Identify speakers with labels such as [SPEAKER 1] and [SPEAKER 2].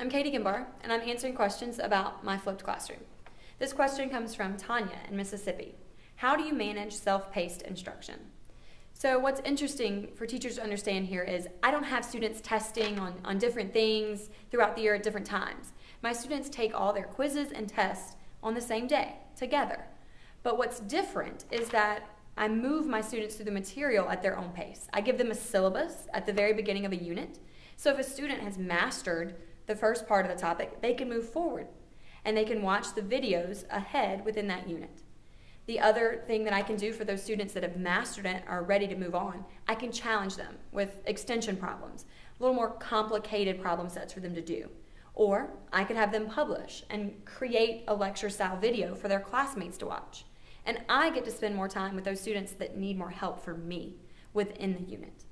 [SPEAKER 1] I'm Katie Gimbar, and I'm answering questions about my flipped classroom. This question comes from Tanya in Mississippi. How do you manage self-paced instruction? So what's interesting for teachers to understand here is I don't have students testing on, on different things throughout the year at different times. My students take all their quizzes and tests on the same day, together. But what's different is that I move my students through the material at their own pace. I give them a syllabus at the very beginning of a unit. So if a student has mastered the first part of the topic, they can move forward and they can watch the videos ahead within that unit. The other thing that I can do for those students that have mastered it are ready to move on, I can challenge them with extension problems, a little more complicated problem sets for them to do. Or I could have them publish and create a lecture style video for their classmates to watch. And I get to spend more time with those students that need more help from me within the unit.